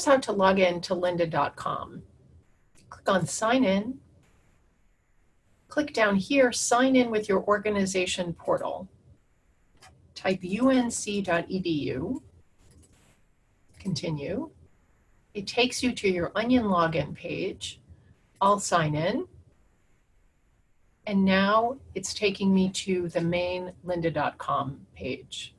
here's how to log in to lynda.com. Click on sign in. Click down here, sign in with your organization portal. Type unc.edu, continue. It takes you to your Onyen login page. I'll sign in. And now it's taking me to the main lynda.com page.